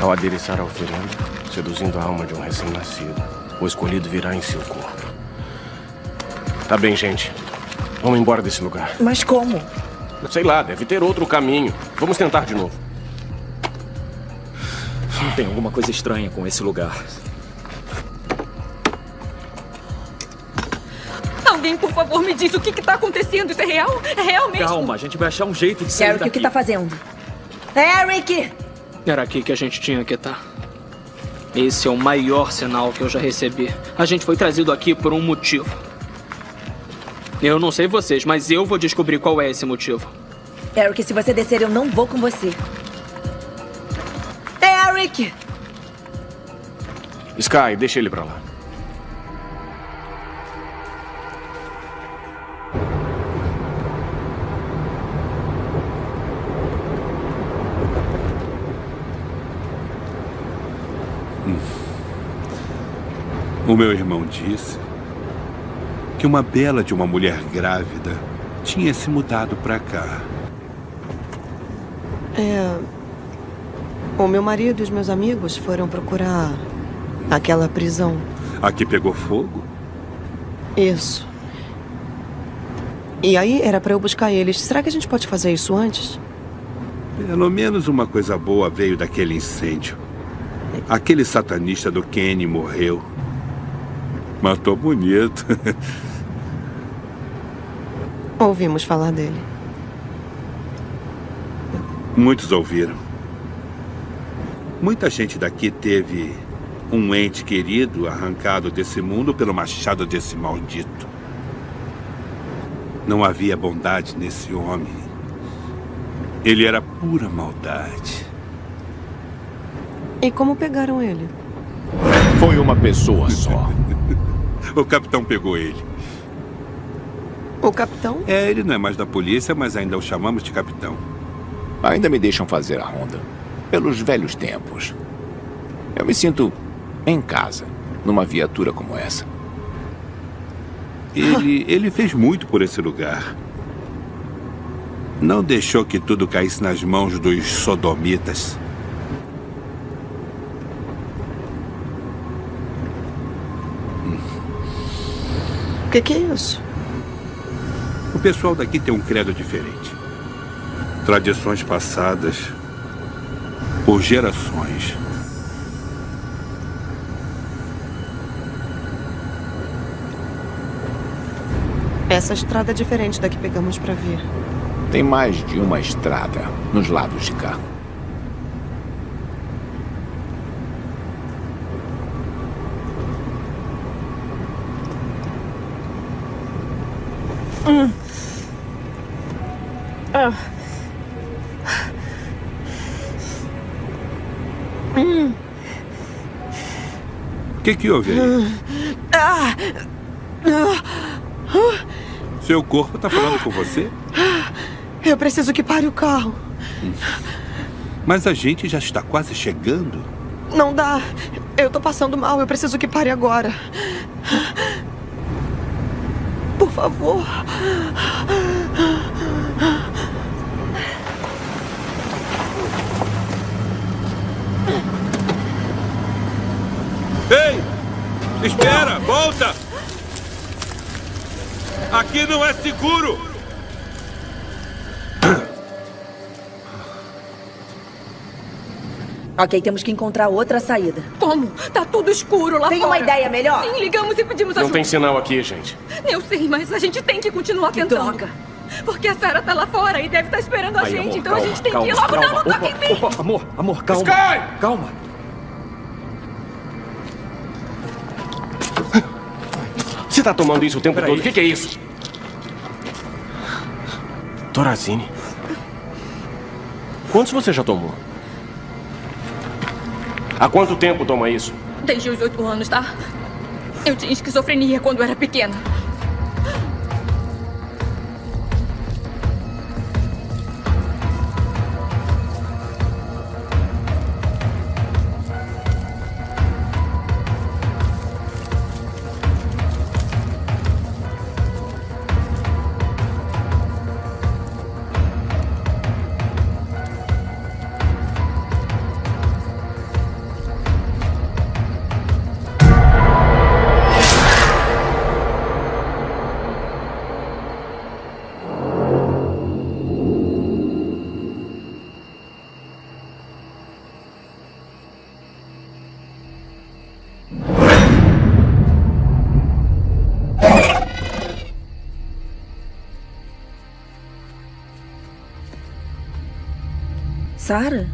Ao adereçar a oferenda, seduzindo a alma de um recém-nascido, o escolhido virá em seu corpo. Tá bem, gente. Vamos embora desse lugar. Mas como? Sei lá, deve ter outro caminho. Vamos tentar de novo. Tem alguma coisa estranha com esse lugar. Alguém, por favor, me diz o que está acontecendo. Isso é real? É real mesmo? Calma, a gente vai achar um jeito de sair Eric, daqui. o que tá fazendo? Eric! Era aqui que a gente tinha que estar. Esse é o maior sinal que eu já recebi. A gente foi trazido aqui por um motivo. Eu não sei vocês, mas eu vou descobrir qual é esse motivo. Eric, se você descer, eu não vou com você. Eric! Sky, deixa ele pra lá. O meu irmão disse que uma bela de uma mulher grávida tinha se mudado para cá. É. O meu marido e os meus amigos foram procurar aquela prisão. Aqui pegou fogo? Isso. E aí era pra eu buscar eles. Será que a gente pode fazer isso antes? Pelo menos uma coisa boa veio daquele incêndio. Aquele satanista do Kenny morreu. Matou bonito. Ouvimos falar dele. Muitos ouviram. Muita gente daqui teve um ente querido arrancado desse mundo pelo machado desse maldito. Não havia bondade nesse homem. Ele era pura maldade. E como pegaram ele? Foi uma pessoa só. o capitão pegou ele. O capitão? É, ele não é mais da polícia, mas ainda o chamamos de capitão. Ainda me deixam fazer a ronda. Pelos velhos tempos. Eu me sinto em casa, numa viatura como essa. Ele, ele fez muito por esse lugar. Não deixou que tudo caísse nas mãos dos sodomitas. O que, que é isso? O pessoal daqui tem um credo diferente. Tradições passadas por gerações. Essa estrada é diferente da que pegamos para vir. Tem mais de uma estrada nos lados de cá. Que, que houve aí? Seu corpo está falando com você? Eu preciso que pare o carro. Mas a gente já está quase chegando. Não dá. Eu tô passando mal. Eu preciso que pare agora. Por favor. Ei! Espera! Volta! Aqui não é seguro! Ok, temos que encontrar outra saída. Como? Tá tudo escuro lá Tem fora. uma ideia melhor? Sim, ligamos e pedimos Não ajuda. tem sinal aqui, gente. Eu sei, mas a gente tem que continuar tentando. droga. Porque a Sarah tá lá fora e deve estar esperando a Aí, gente. amor, então a calma, gente tem calma, que ir logo. calma. Não, não toque Opa, em mim. opa, amor, amor, calma. Sky! Calma. Tá tomando isso o tempo todo? O que, que é isso? Torazine. Quantos você já tomou? Há quanto tempo toma isso? Desde os oito anos, tá? Eu tinha esquizofrenia quando era pequena. Sara?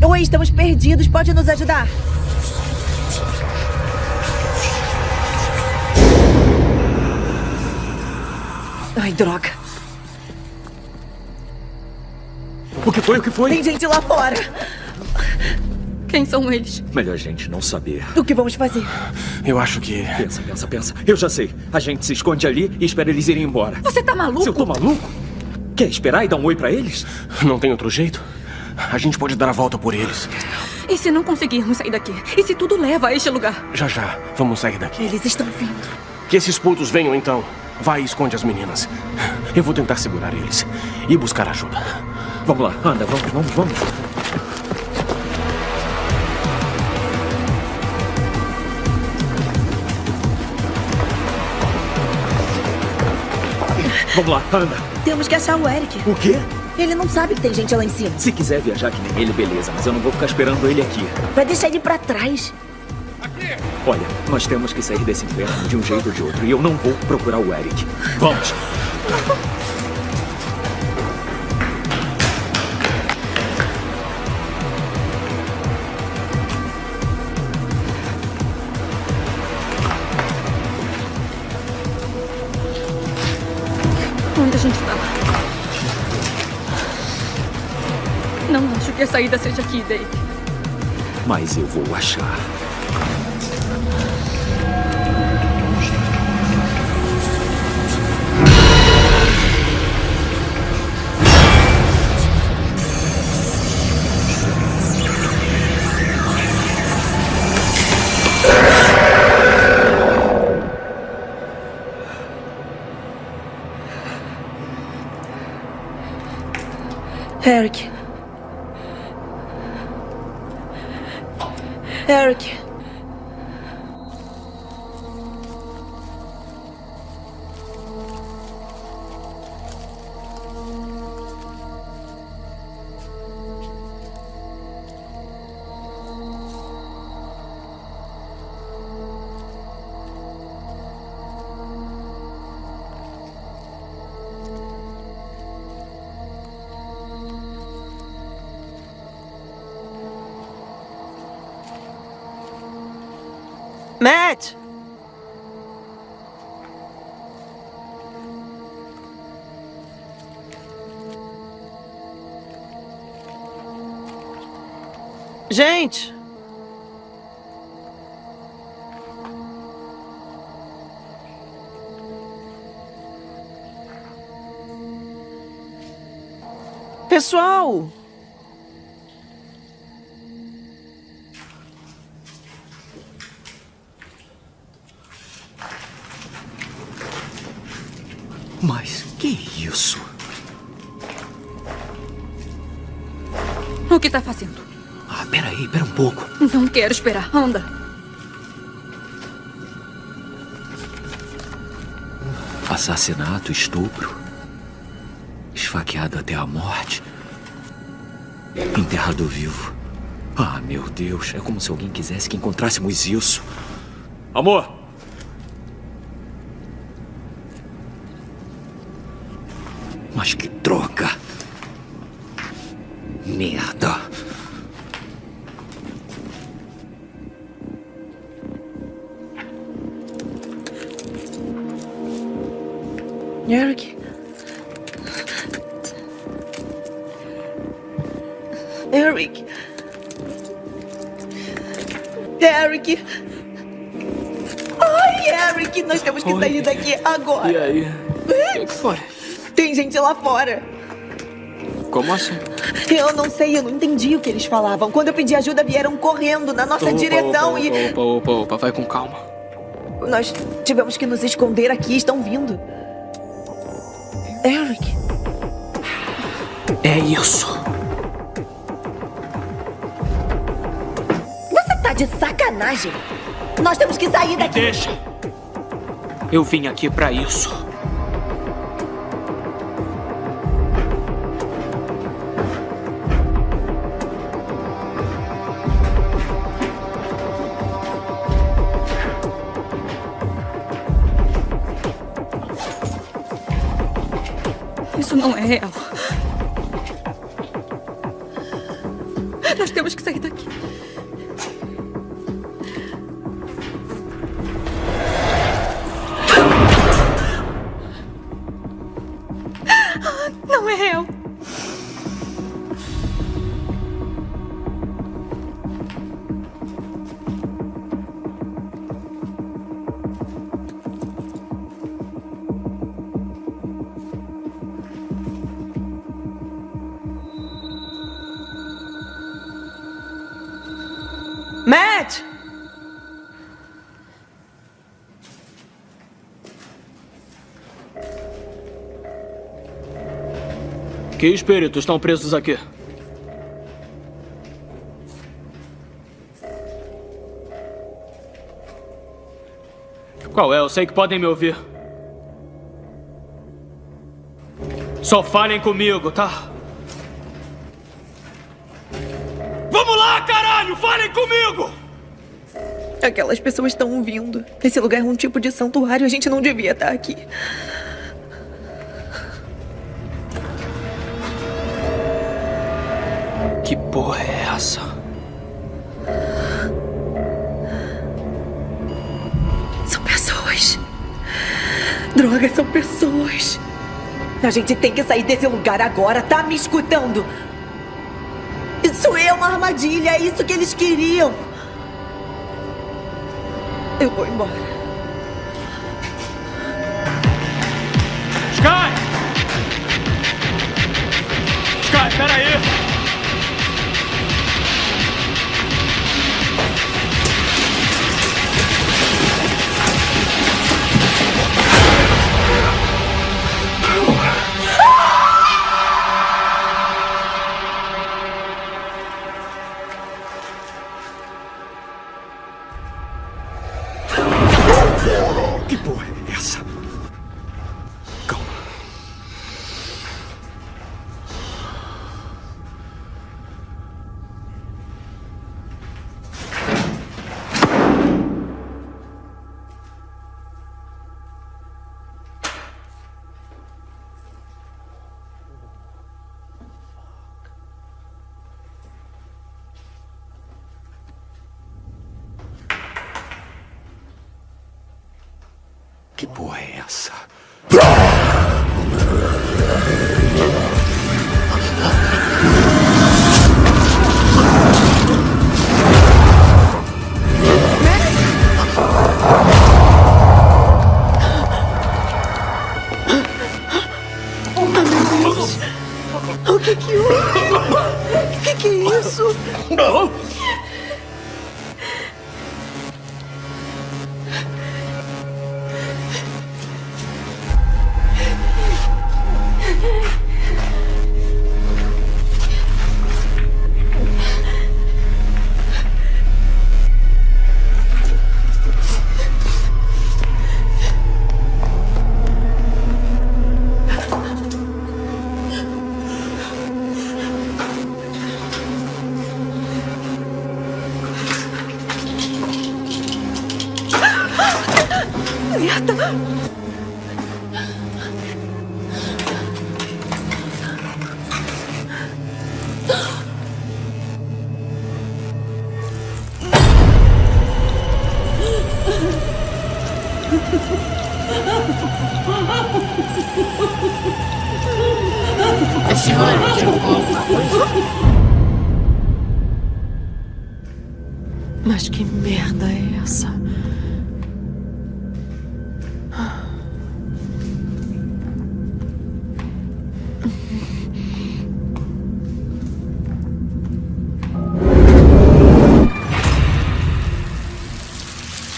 Oi, estamos perdidos. Pode nos ajudar? Ai, droga. O que foi? O que foi? Tem gente lá fora. Quem são eles? Melhor a gente não saber. O que vamos fazer? Eu acho que. Pensa, pensa, pensa. Eu já sei. A gente se esconde ali e espera eles irem embora. Você tá maluco? Se eu tô maluco? Quer esperar e dar um oi pra eles? Não tem outro jeito? A gente pode dar a volta por eles. E se não conseguirmos sair daqui? E se tudo leva a este lugar? Já já, vamos sair daqui. Eles estão vindo. Que esses putos venham então. Vai e esconde as meninas. Eu vou tentar segurar eles e buscar ajuda. Vamos lá, anda, vamos, vamos, vamos. Vamos lá, anda. Temos que achar o Eric. O quê? Ele não sabe que tem gente lá em cima. Se quiser viajar que nem ele, beleza, mas eu não vou ficar esperando ele aqui. Vai deixar ele pra trás. Olha, nós temos que sair desse inferno de um jeito ou de outro, e eu não vou procurar o Eric. Vamos! a saída seja aqui, Dave. Mas eu vou achar. Eric. Eric. Gente! Pessoal! Quero esperar. Anda. Assassinato, estupro. Esfaqueado até a morte. Enterrado vivo. Ah, meu Deus. É como se alguém quisesse que encontrássemos isso. Amor! Agora. E aí? O que que foi? Tem gente lá fora. Como assim? Eu não sei, eu não entendi o que eles falavam. Quando eu pedi ajuda, vieram correndo na nossa Opa, direção opa, e. Opa, opa, opa, opa, vai com calma. Nós tivemos que nos esconder aqui, estão vindo. Eric. É isso. Você tá de sacanagem. Nós temos que sair daqui. Deixa. Eu vim aqui pra isso. Isso não é real. Que espíritos estão presos aqui? Qual é? Eu sei que podem me ouvir. Só falem comigo, tá? Vamos lá, caralho! Falem comigo! Aquelas pessoas estão vindo. Esse lugar é um tipo de santuário. A gente não devia estar aqui. Droga, são pessoas. A gente tem que sair desse lugar agora, tá me escutando? Isso é uma armadilha, é isso que eles queriam. Eu vou embora.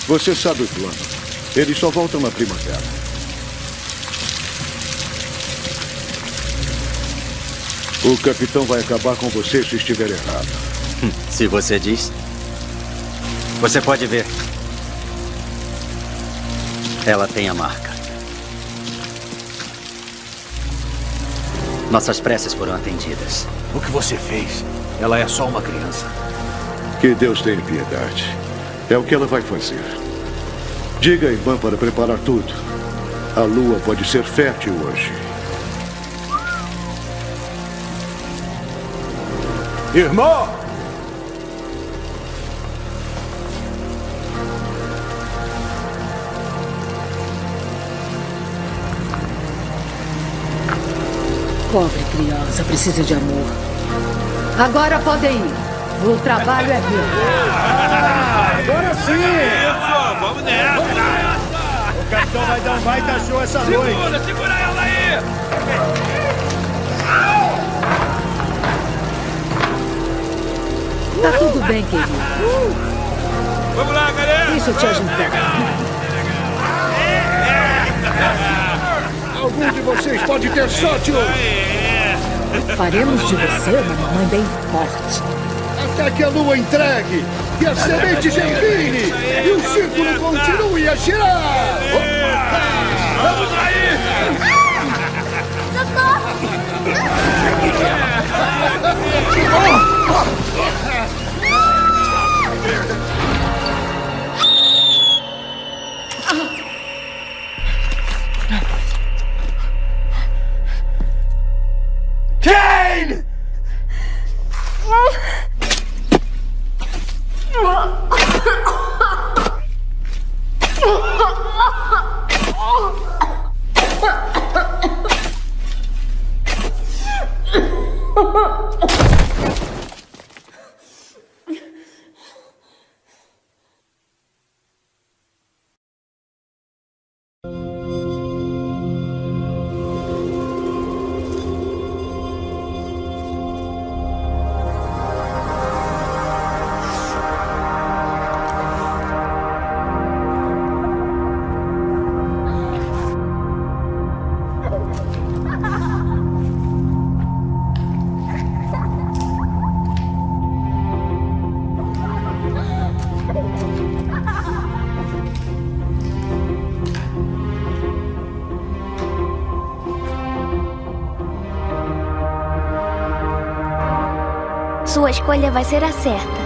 Você sabe o plano. Eles só voltam na primavera. O capitão vai acabar com você se estiver errado. Hum, Se você diz. Você pode ver. Ela tem a marca. Nossas preces foram atendidas. O que você fez? Ela é só uma criança. Que Deus tenha piedade. É o que ela vai fazer. Diga à irmã para preparar tudo. A lua pode ser fértil hoje. Irmão! Pobre criança, precisa de amor. Agora podem ir. O trabalho é meu. Agora sim! Isso, vamos nessa! O capitão vai dar um baita show essa noite. Segura, segura ela aí! Tá tudo bem, querido. Vamos lá, galera! Deixa eu te ajudar. Algum de vocês pode ter sorte Faremos de você uma mamãe bem forte. Até que a lua entregue e a semente germine e o círculo continue a girar. Vamos aí! Kane! escolha vai ser a certa.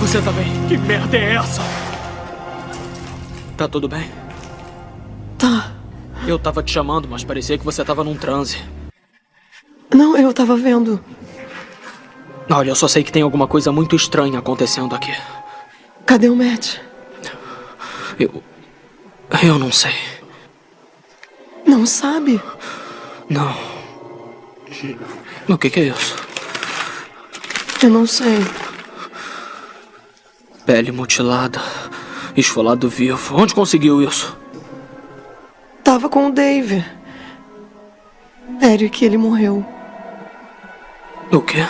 Você também. bem? que merda é essa? Tá tudo bem? Tá. Eu tava te chamando, mas parecia que você tava num transe. Não, eu tava vendo. Olha, eu só sei que tem alguma coisa muito estranha acontecendo aqui. Cadê o Matt? Eu. Eu não sei. Não sabe? Não. O que, que é isso? Eu não sei. Pele mutilada. Esfolado vivo. Onde conseguiu isso? Tava com o Dave. Eric, ele morreu. O quê?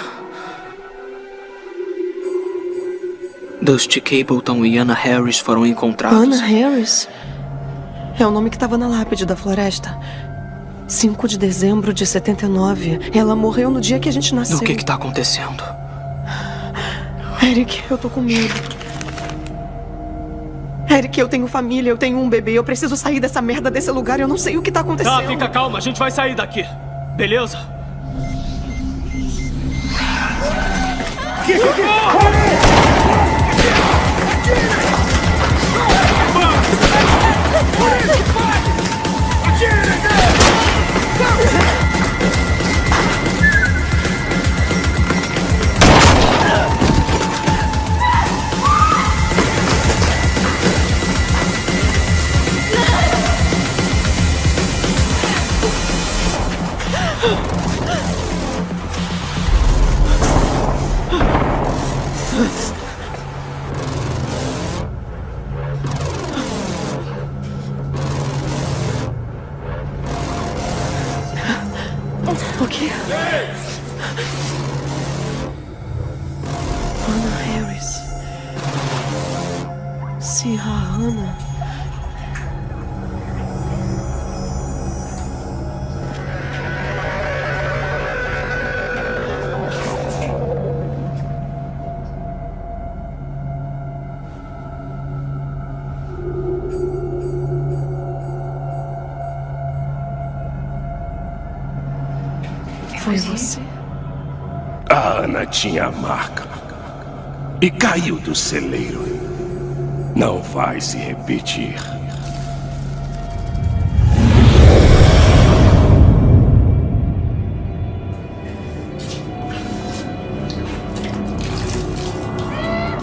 Dusty Cableton e Anna Harris foram encontrados. Anna Harris? É o nome que tava na lápide da floresta. 5 de dezembro de 79. Ela morreu no dia que a gente nasceu. O que que tá acontecendo? Eric, eu tô com medo. Eric, eu tenho família, eu tenho um bebê, eu preciso sair dessa merda desse lugar, eu não sei o que tá acontecendo. Tá, fica calma, a gente vai sair daqui. Beleza? O tinha a marca. E caiu do celeiro. Não vai se repetir.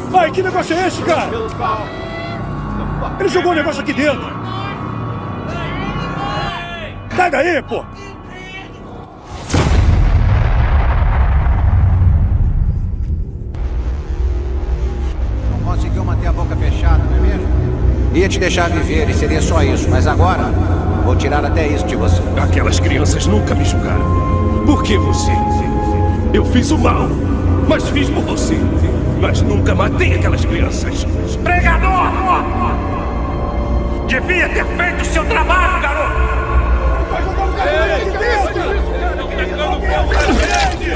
Vai, que negócio é esse, cara? Ele jogou um negócio aqui dentro. Sai daí, pô! Te deixar viver e seria só isso, mas agora vou tirar até isso de você. Aquelas crianças nunca me julgaram. Por que você? Eu fiz o mal, mas fiz por você. Mas nunca matei aquelas crianças. Pregador! Devia ter feito o seu trabalho, garoto!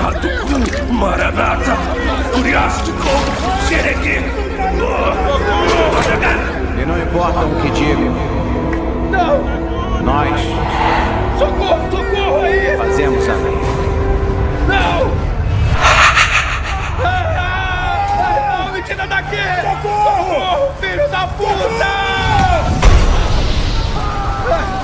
Atuku, Maranata, Curiástico, Xereque. E não importa o que digam. Não! Nós Socorro, socorro aí! fazemos a lei. Não! Ah, não, me tira daqui! Socorro! filho da puta! Vai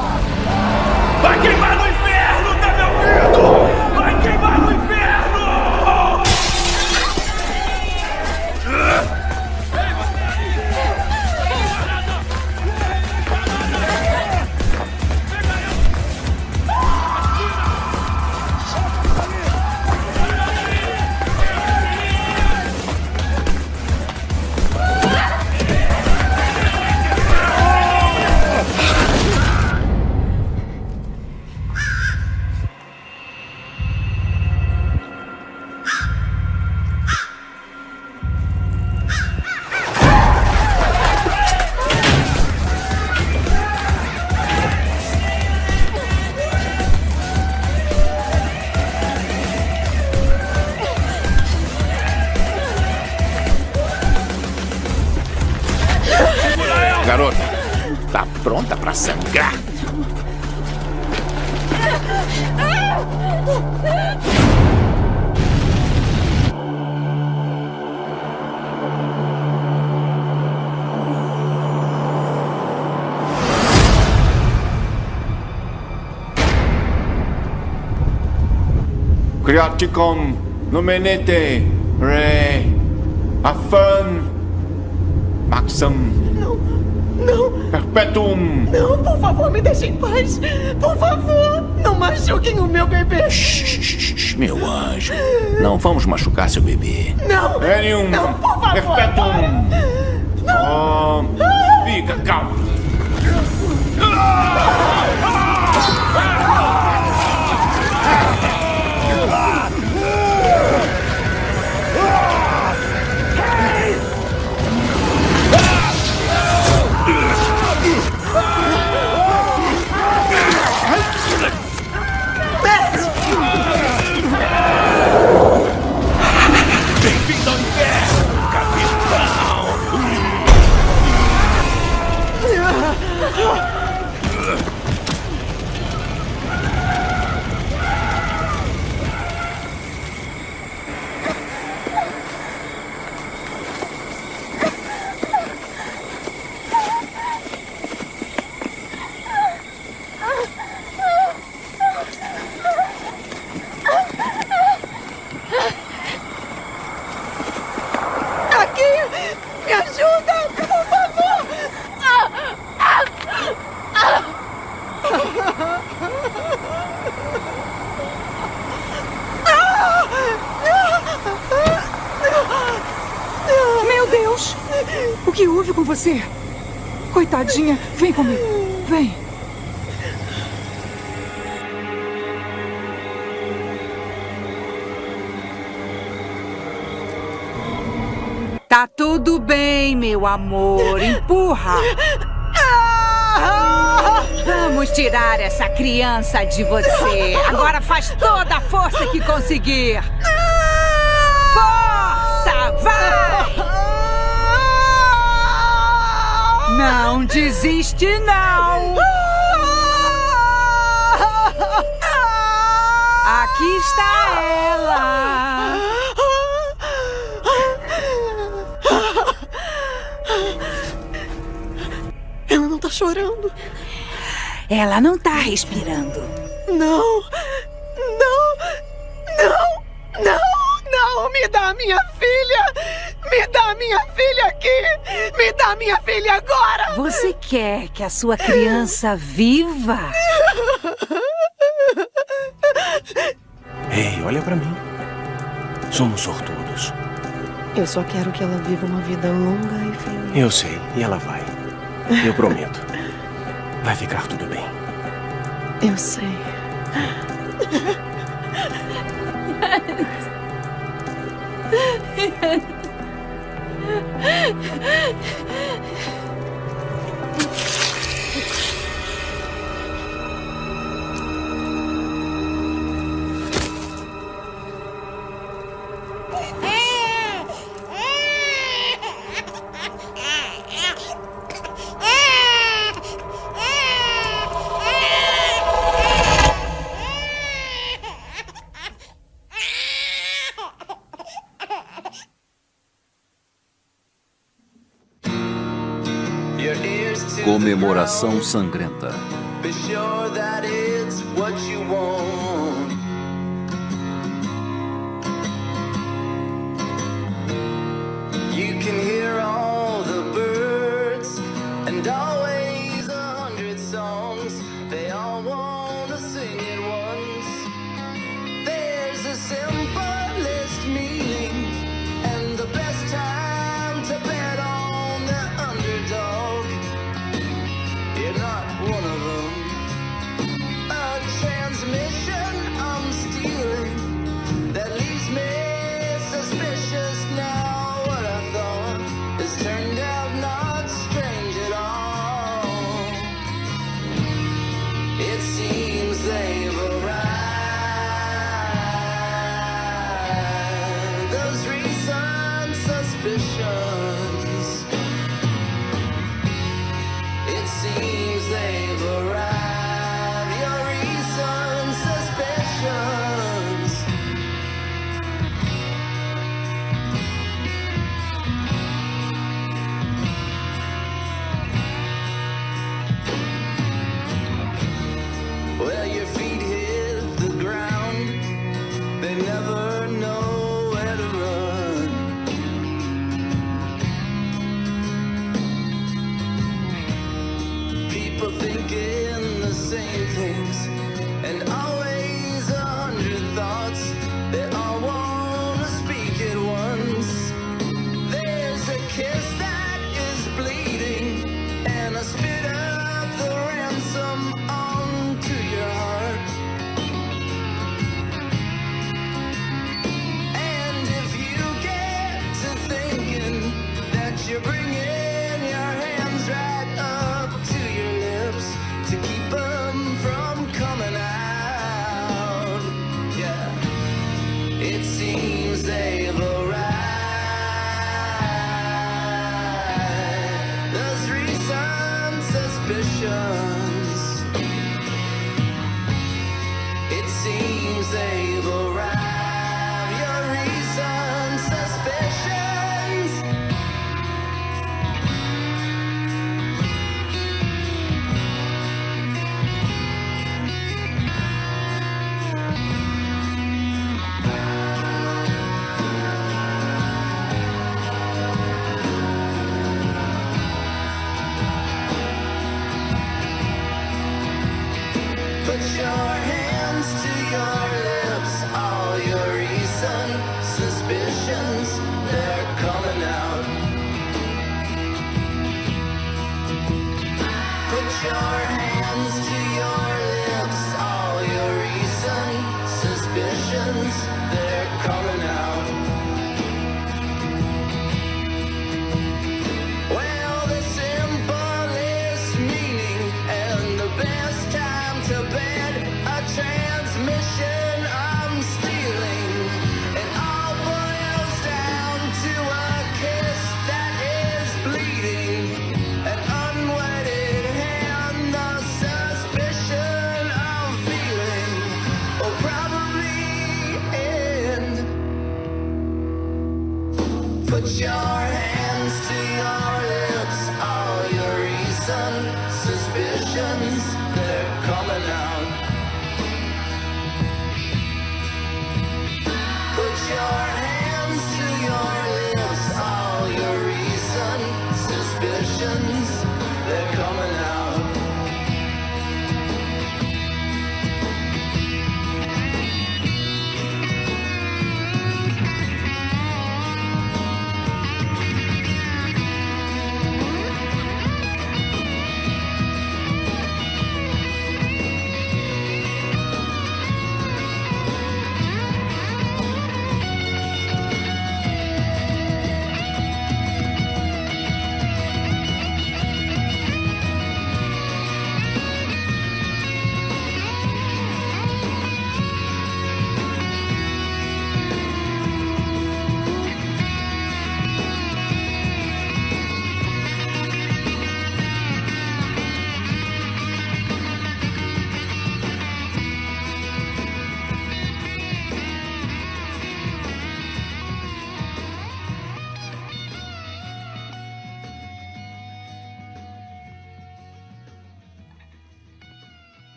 Criaticum Numenete Re Afan Maxam Não, não. Perpetuum Não, por favor, me deixem em paz. Por favor, não machuquem o meu bebê. Shh, meu anjo. Não vamos machucar seu bebê. Não. Erium Não, por favor. Perpetuum Oh, fica calmo. Bem-vindo vem comigo. Vem. Tá tudo bem, meu amor. Empurra. Vamos tirar essa criança de você. Agora faz toda a força que conseguir. Não desiste, não. Aqui está ela. Ela não tá chorando. Ela não tá respirando. Não! A sua criança viva? Ei, olha pra mim. Somos sortudos. Eu só quero que ela viva uma vida longa e feliz. Eu sei, e ela vai. Eu prometo. Vai ficar tudo bem. Eu sei. Comemoração sangrenta.